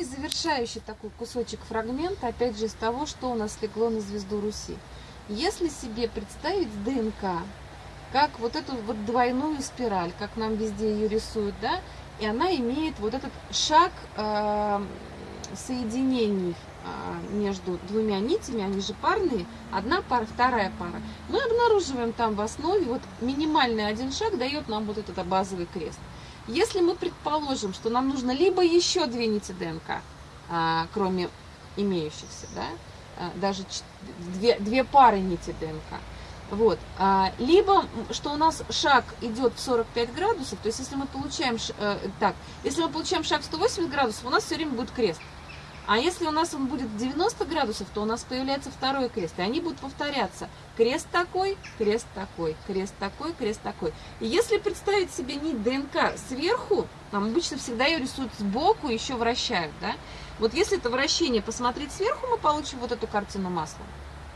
и завершающий такой кусочек фрагмента, опять же, из того, что у нас легло на звезду Руси. Если себе представить ДНК, как вот эту вот двойную спираль, как нам везде ее рисуют, да, и она имеет вот этот шаг э, соединений э, между двумя нитями, они же парные, одна пара, вторая пара. Мы обнаруживаем там в основе, вот минимальный один шаг дает нам вот этот базовый крест. Если мы предположим, что нам нужно либо еще две нити ДНК, а, кроме имеющихся, да, а, даже две, две пары нити ДНК, вот. А, либо, что у нас шаг идет в 45 градусов, то есть если мы получаем, э, так, если мы получаем шаг в 180 градусов, у нас все время будет крест. А если у нас он будет 90 градусов, то у нас появляется второй крест, и они будут повторяться. Крест такой, крест такой, крест такой, крест такой. И если представить себе нить ДНК сверху, там обычно всегда ее рисуют сбоку, еще вращают, да? Вот если это вращение посмотреть сверху, мы получим вот эту картину маслом.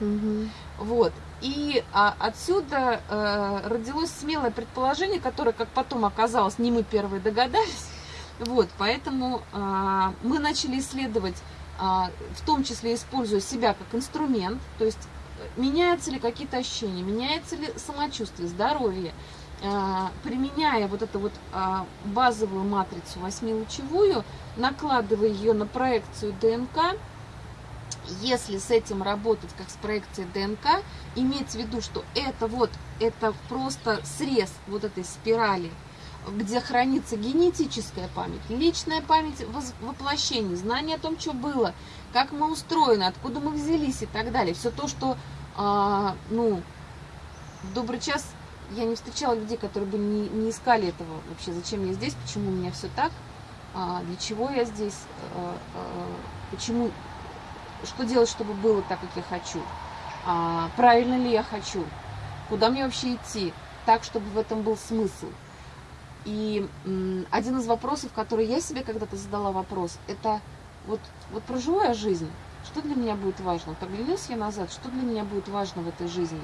Угу. Вот. И а, отсюда э, родилось смелое предположение, которое, как потом оказалось, не мы первые догадались. Вот, поэтому э, мы начали исследовать, э, в том числе используя себя как инструмент, то есть меняются ли какие-то ощущения, меняется ли самочувствие, здоровье, э, применяя вот эту вот э, базовую матрицу восьмилучевую, накладывая ее на проекцию ДНК, если с этим работать как с проекцией ДНК, иметь в виду, что это вот, это просто срез вот этой спирали, где хранится генетическая память, личная память воплощений, знание о том, что было, как мы устроены, откуда мы взялись и так далее. Все то, что, а, ну, в добрый час я не встречала людей, которые бы не, не искали этого вообще, зачем я здесь, почему у меня все так, а, для чего я здесь, а, а, почему что делать, чтобы было так, как я хочу, а, правильно ли я хочу, куда мне вообще идти, так, чтобы в этом был смысл. И один из вопросов, который я себе когда-то задала вопрос, это вот, вот проживу я жизнь, что для меня будет важно? Поглянусь я назад, что для меня будет важно в этой жизни?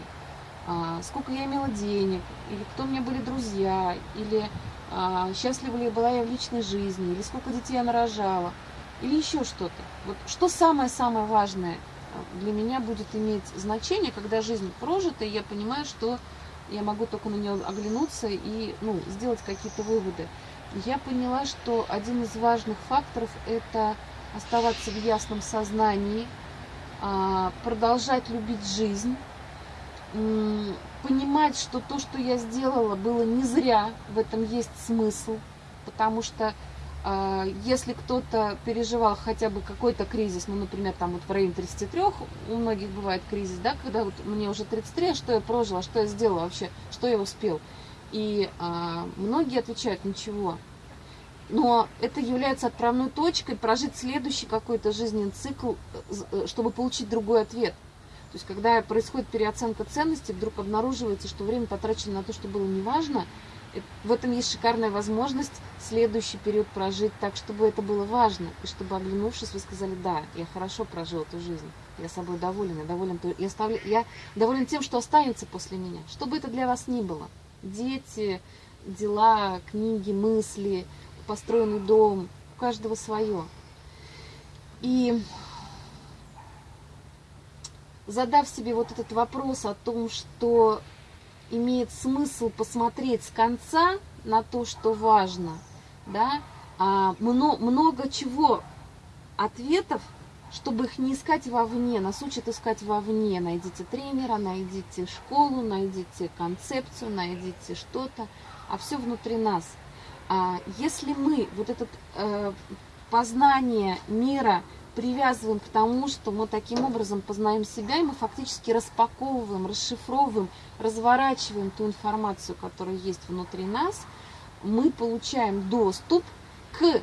А, сколько я имела денег, или кто меня были друзья, или а, счастлива ли была я в личной жизни, или сколько детей я нарожала – или еще что-то. Вот что самое-самое важное э, для меня будет иметь значение, когда жизнь прожита, и я понимаю, что я могу только на нее оглянуться и ну, сделать какие-то выводы. Я поняла, что один из важных факторов – это оставаться в ясном сознании, а, продолжать любить жизнь, понимать, что то, что я сделала, было не зря, в этом есть смысл, потому что если кто-то переживал хотя бы какой-то кризис, ну, например, там вот в районе 33, у многих бывает кризис, да, когда вот мне уже 33, а что я прожила, что я сделала вообще, что я успел. И а, многие отвечают, ничего. Но это является отправной точкой прожить следующий какой-то жизненный цикл, э, э, чтобы получить другой ответ. То есть, когда происходит переоценка ценностей, вдруг обнаруживается, что время потрачено на то, что было неважно, в этом есть шикарная возможность следующий период прожить так, чтобы это было важно, и чтобы, оглянувшись, вы сказали, да, я хорошо прожил эту жизнь, я собой доволен, я доволен, я, ставлю, я доволен тем, что останется после меня, что бы это для вас ни было. Дети, дела, книги, мысли, построенный дом, у каждого свое. И задав себе вот этот вопрос о том, что имеет смысл посмотреть с конца на то, что важно, да, а, много, много чего, ответов, чтобы их не искать вовне, нас учат искать вовне. Найдите тренера, найдите школу, найдите концепцию, найдите что-то, а все внутри нас. А если мы вот это э, познание мира привязываем к тому, что мы таким образом познаем себя, и мы фактически распаковываем, расшифровываем, разворачиваем ту информацию, которая есть внутри нас, мы получаем доступ к,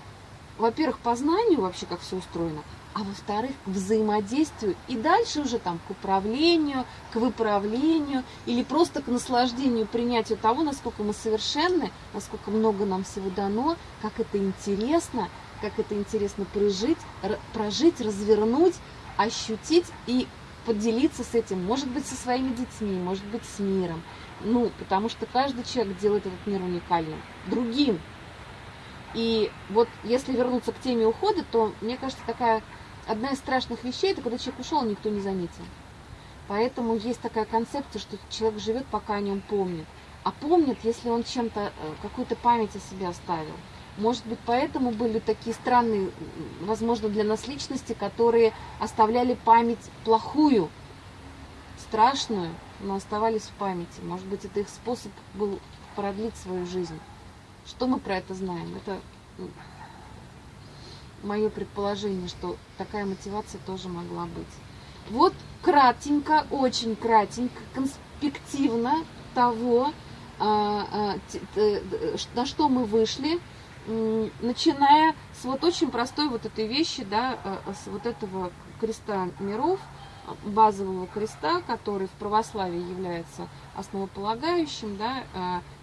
во-первых, познанию вообще, как все устроено, а во-вторых, к взаимодействию и дальше уже там к управлению, к выправлению или просто к наслаждению, принятию того, насколько мы совершенны, насколько много нам всего дано, как это интересно, как это интересно прожить, прожить, развернуть, ощутить и поделиться с этим, может быть, со своими детьми, может быть, с миром. Ну, потому что каждый человек делает этот мир уникальным, другим. И вот если вернуться к теме ухода, то мне кажется, такая одна из страшных вещей, это когда человек ушел, никто не заметил. Поэтому есть такая концепция, что человек живет, пока о нем помнит. А помнит, если он чем-то, э, какую-то память о себе оставил. Может быть, поэтому были такие странные, возможно, для нас личности, которые оставляли память плохую, страшную, но оставались в памяти. Может быть, это их способ был продлить свою жизнь. Что мы про это знаем? Это мое предположение, что такая мотивация тоже могла быть. Вот кратенько, очень кратенько, конспективно того, а, а, на что мы вышли, начиная с вот очень простой вот этой вещи, да, а, с вот этого креста миров, базового креста, который в православии является основополагающим, да,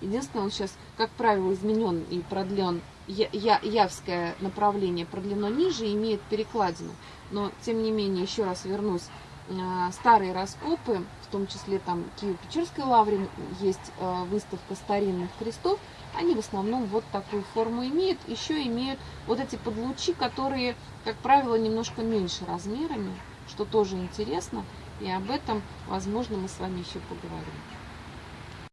единственное, он сейчас, как правило, изменен и продлен, я, я, явское направление продлено ниже, имеет перекладину, но, тем не менее, еще раз вернусь, старые раскопы, в том числе там Киево-Печерской лавре есть э, выставка старинных крестов, они в основном вот такую форму имеют, еще имеют вот эти подлучи, которые, как правило, немножко меньше размерами, что тоже интересно, и об этом, возможно, мы с вами еще поговорим.